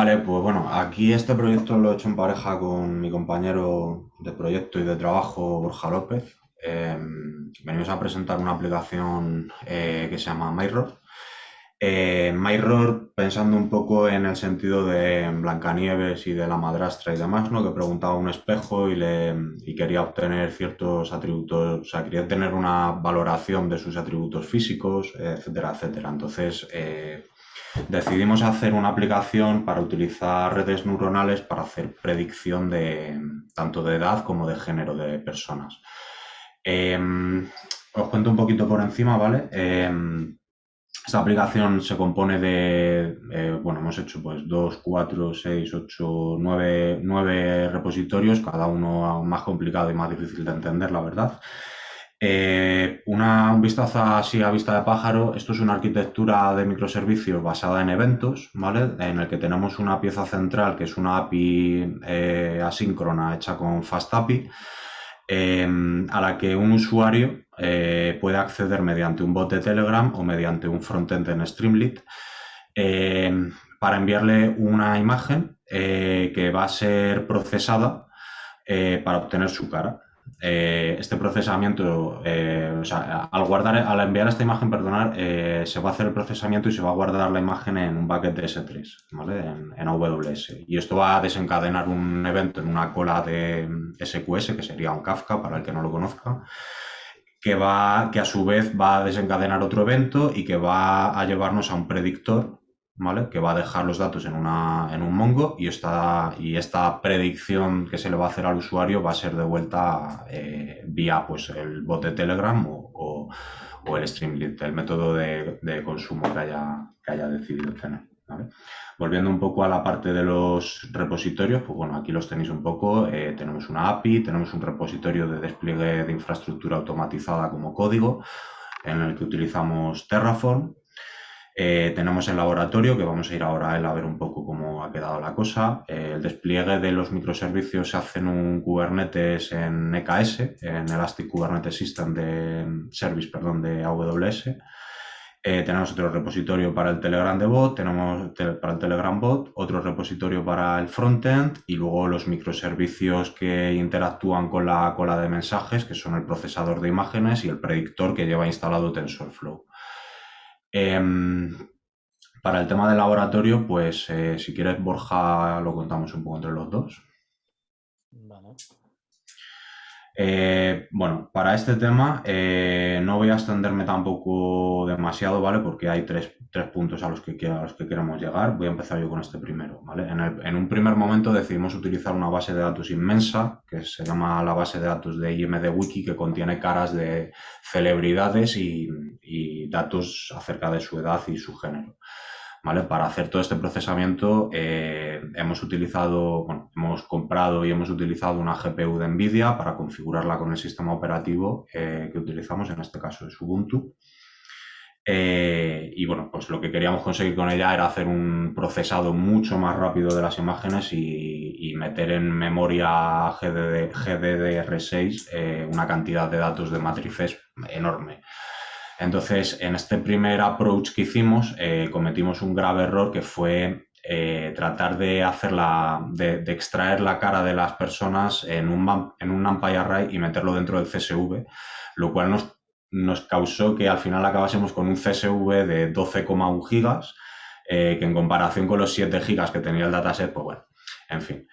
Vale, pues bueno, aquí este proyecto lo he hecho en pareja con mi compañero de proyecto y de trabajo, Borja López. Em, venimos a presentar una aplicación eh, que se llama Myrror. Eh, pensando un poco en el sentido de Blancanieves y de la madrastra y demás, ¿no? que preguntaba un espejo y, le, y quería obtener ciertos atributos, o sea, quería tener una valoración de sus atributos físicos, etcétera, etcétera. Entonces, eh, decidimos hacer una aplicación para utilizar redes neuronales para hacer predicción de tanto de edad como de género de personas. Em, os cuento un poquito por encima, ¿vale? Em, esta aplicación se compone de, eh, bueno, hemos hecho pues 2, 4, 6, 8, 9, 9 repositorios, cada uno más complicado y más difícil de entender, la verdad. Eh, una, un vistazo así a vista de pájaro, esto es una arquitectura de microservicios basada en eventos, ¿vale? En el que tenemos una pieza central que es una API eh, asíncrona hecha con FastAPI, em, a la que un usuario eh, puede acceder mediante un bot de Telegram o mediante un frontend en Streamlit em, para enviarle una imagen que va a ser procesada para obtener su cara. Eh, este procesamiento, eh, o sea, al guardar, al enviar esta imagen, perdonar, eh, se va a hacer el procesamiento y se va a guardar la imagen en un bucket de S3, ¿vale? En, AWS. Y esto va a desencadenar un evento en una cola de SQS, que sería un Kafka, para el que no lo conozca, que, va, que a su vez va a desencadenar otro evento y que va a llevarnos a un predictor que va a dejar los datos en, una, en un Mongo y esta, y esta predicción que se le va a hacer al usuario va a ser devuelta eh, vía pues, el bot de Telegram o, o, el Streamlit, el método de, de, consumo que haya, que haya decidido tener. Volviendo un poco a la parte de los repositorios, pues bueno, aquí los tenéis un poco. Eh, tenemos una API, tenemos un repositorio de despliegue de infraestructura automatizada como código, en el que utilizamos Terraform, eh, tenemos el laboratorio, que vamos a ir ahora a él a ver un poco cómo ha quedado la cosa. Eh, el despliegue de los microservicios se hace en un Kubernetes en EKS, en Elastic Kubernetes System de Service, perdón, de AWS. Eh, tenemos otro repositorio para el Telegram de bot, tenemos para el Telegram bot, otro repositorio para el frontend y luego los microservicios que interactúan con la cola de mensajes, que son el procesador de imágenes y el predictor que lleva instalado TensorFlow. Em, para el tema del laboratorio, pues eh, si quieres, Borja, lo contamos un poco entre los dos. Eh, bueno, para este tema eh, no voy a extenderme tampoco demasiado, ¿vale? Porque hay tres, puntos a los, que, a los que queremos llegar. Voy a empezar yo con este primero, ¿vale? En, un primer momento decidimos utilizar una base de datos inmensa, que se llama la base de datos de IMD Wiki, que contiene caras de celebridades y datos acerca de su edad y su género. Para hacer todo este procesamiento eh, hemos utilizado, bueno, hemos comprado y hemos utilizado una GPU de NVIDIA para configurarla con el sistema operativo eh, que utilizamos, en este caso es Ubuntu. Eh, y bueno, pues lo que queríamos conseguir con ella era hacer un procesado mucho más rápido de las imágenes y, meter en memoria GDD, GDDR6 una cantidad de datos de matrices enorme. Entonces, en este primer approach que hicimos, eh, cometimos un grave error que fue eh, tratar de, hacerla, de, extraer la cara de las personas en un, en un NumPy array y meterlo dentro del CSV, lo cual nos, causó que al final acabásemos con un CSV de 12,1 gigas, eh, que en comparación con los 7 gigas que tenía el dataset, pues bueno, en fin.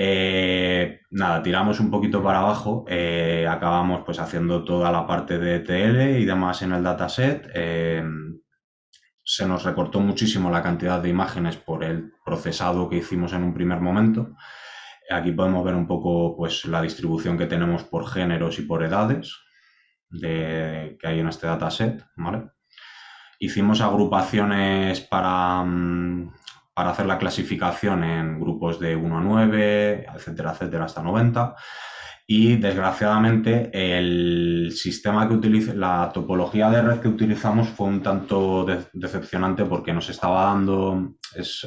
Eh, nada, tiramos un poquito para abajo, eh, acabamos pues haciendo toda la parte de TL y demás en el dataset. Eh, se nos recortó muchísimo la cantidad de imágenes por el procesado que hicimos en un primer momento. Aquí podemos ver un poco pues, la distribución que tenemos por géneros y por edades que hay en este dataset. ¿vale? Hicimos agrupaciones para, mm, para hacer la clasificación en grupos de 1 a 9, etcétera, etcétera, hasta 90. Y desgraciadamente el sistema que utiliza, la topología de red que utilizamos fue un tanto decepcionante porque nos estaba dando,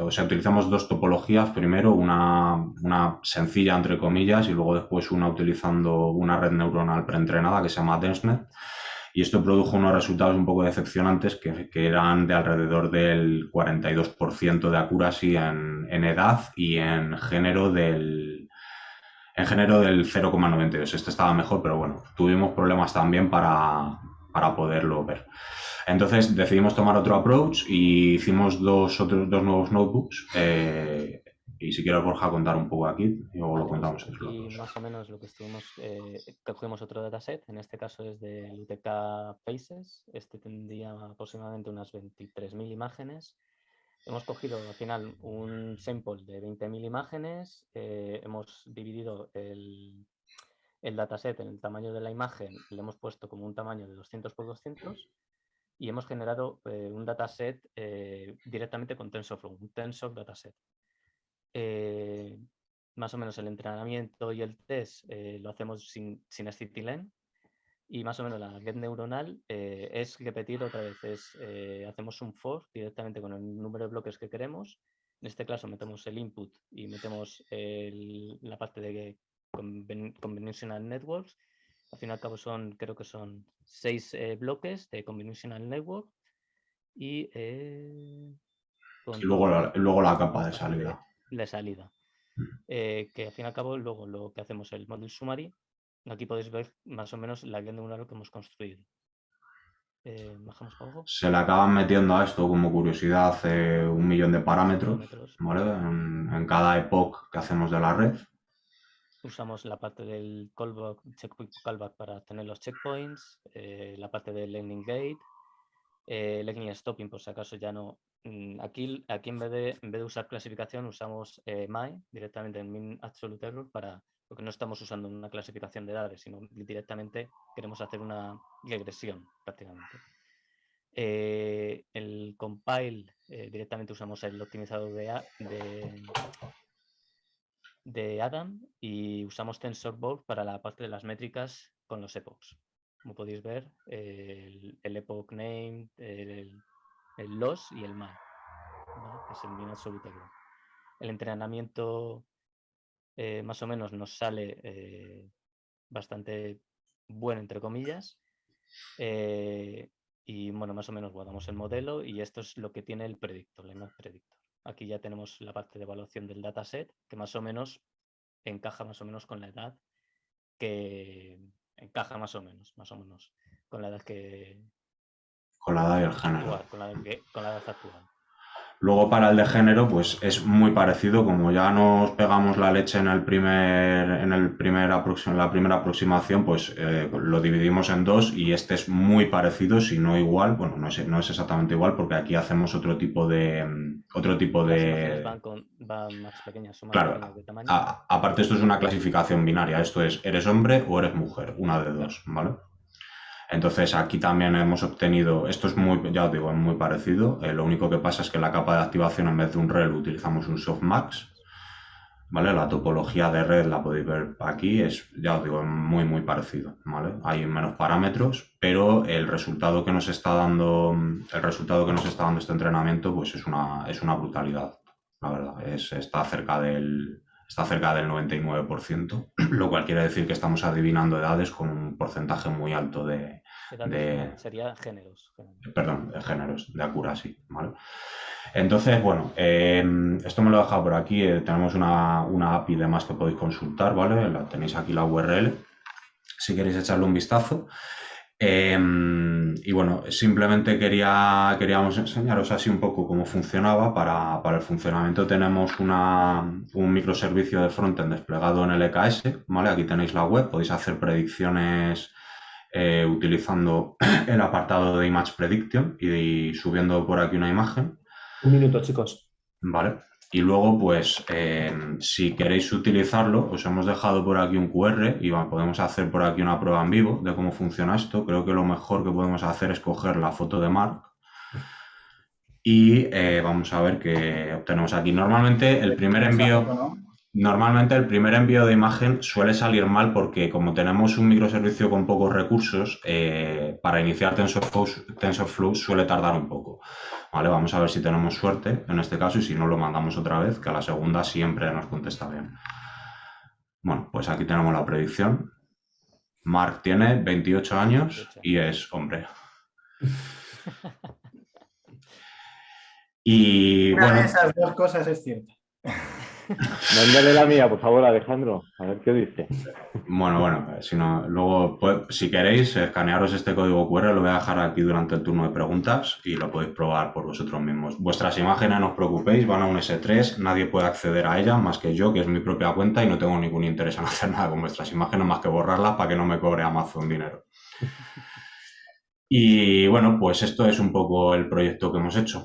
o sea, utilizamos dos topologías, primero una, una, sencilla entre comillas y luego después una utilizando una red neuronal preentrenada que se llama DenseNet y esto produjo unos resultados un poco decepcionantes que, eran de alrededor del 42% de accuracy en, edad y en género del, en género del 0,92. Este estaba mejor, pero bueno, tuvimos problemas también para, para poderlo ver. Entonces decidimos tomar otro approach y hicimos dos, otros, dos nuevos notebooks. Eh, y si quieres, Borja, contar un poco aquí y luego lo contamos. Y más o menos lo que estuvimos, eh, cogimos otro dataset, en este caso es de UTK Faces, este tendría aproximadamente unas 23.000 imágenes. Hemos cogido al final un sample de 20.000 imágenes, eh, hemos dividido el, el dataset en el tamaño de la imagen, le hemos puesto como un tamaño de 200 por 200 y hemos generado eh, un dataset eh, directamente con TensorFlow, un Tensor dataset. Eh, más o menos el entrenamiento y el test lo hacemos sin, sin acetilén y más o menos la red neuronal es repetir otra vez, es, hacemos un for directamente con el número de bloques que queremos. En este caso metemos el input y metemos la parte de conventional networks al fin y al cabo son, creo que son seis eh, bloques de Conventional Network y, eh, luego, la, luego la capa de salida. De, salida. Mm. Eh, que al fin y al cabo luego lo que hacemos el model summary. Aquí podéis ver más o menos la guía neuronal que hemos construido. bajamos abajo. Se le acaban metiendo a esto como curiosidad un millón de parámetros, en, en, cada epoch que hacemos de la red usamos la parte del callback, checkpoint callback para tener los checkpoints, eh, la parte del landing gate, eh, stopping por si acaso ya no. Mm, aquí, aquí en, vez de, en vez de usar clasificación usamos eh, my directamente en min absolute error para porque no estamos usando una clasificación de edades, sino directamente queremos hacer una regresión prácticamente. Eh, el compile directamente usamos el optimizador de, de de Adam y usamos TensorBoard para la parte de las métricas con los epochs. Como podéis ver, el, epoch name, el, el, loss y el mal, que es el min absoluto. El entrenamiento eh, más o menos nos sale eh, bastante bueno, entre comillas. Eh, y bueno, más o menos guardamos el modelo y esto es lo que tiene el predictor, el predictor. Aquí ya tenemos la parte de evaluación del dataset, que más o menos encaja más o menos con la edad que encaja más o menos, más o menos, con la edad que... Con la edad y el género. con, la, con la edad actual. Luego para el de género, pues es muy parecido, como ya nos pegamos la leche en el primer, en el primer la primera aproximación, pues eh, lo dividimos en dos y este es muy parecido, si no igual, bueno, no es, no es exactamente igual porque aquí hacemos otro tipo de otro tipo de van, más pequeñas, son más claro, de tamaño. aparte esto es una clasificación binaria, esto es eres hombre o eres mujer, una de dos, ¿vale? Entonces aquí también hemos obtenido, esto es muy, ya os digo, es muy parecido, eh, lo único que pasa es que la capa de activación en vez de un rel utilizamos un softmax, ¿vale? La topología de red la podéis ver aquí, es, ya os digo, muy muy parecido, ¿vale? Hay menos parámetros, pero el resultado que nos está dando, el resultado que nos está dando este entrenamiento, pues es una, es una brutalidad, la verdad, es, está cerca del, está cerca del 99%, lo cual quiere decir que estamos adivinando edades con un porcentaje muy alto de... sería géneros. Perdón, de géneros, de accuracy, ¿vale? Entonces, bueno, em, esto me lo he dejado por aquí, eh, tenemos una, una API de más que podéis consultar, ¿vale? La, tenéis aquí la URL, si queréis echarle un vistazo. Em, y bueno, simplemente quería, queríamos enseñaros así un poco cómo funcionaba. Para, para el funcionamiento tenemos una, un microservicio de frontend desplegado en el EKS. ¿vale? Aquí tenéis la web, podéis hacer predicciones eh, utilizando el apartado de Image Prediction y, subiendo por aquí una imagen. Un minuto, chicos. Vale. Y luego, pues, em, si queréis utilizarlo, os hemos dejado por aquí un QR y podemos hacer por aquí una prueba en vivo de cómo funciona esto. Creo que lo mejor que podemos hacer es coger la foto de Mark y eh, vamos a ver qué obtenemos aquí. Normalmente el primer envío... Normalmente el primer envío de imagen suele salir mal porque como tenemos un microservicio con pocos recursos, eh, para iniciar TensorFlow, TensorFlow suele tardar un poco. Vale, vamos a ver si tenemos suerte en este caso y si no lo mandamos otra vez, que a la segunda siempre nos contesta bien. Bueno, pues aquí tenemos la predicción. Mark tiene 28 años y es hombre. y Una bueno, de esas dos cosas es cierta. Mándale la mía, por favor, Alejandro. A ver qué dice. Bueno, bueno, si no, luego, pues, si queréis, escanearos este código QR, lo voy a dejar aquí durante el turno de preguntas y lo podéis probar por vosotros mismos. Vuestras imágenes, no os preocupéis, van a un S3, nadie puede acceder a ellas más que yo, que es mi propia cuenta y no tengo ningún interés en hacer nada con vuestras imágenes más que borrarlas para que no me cobre Amazon dinero. Y bueno, pues esto es un poco el proyecto que hemos hecho.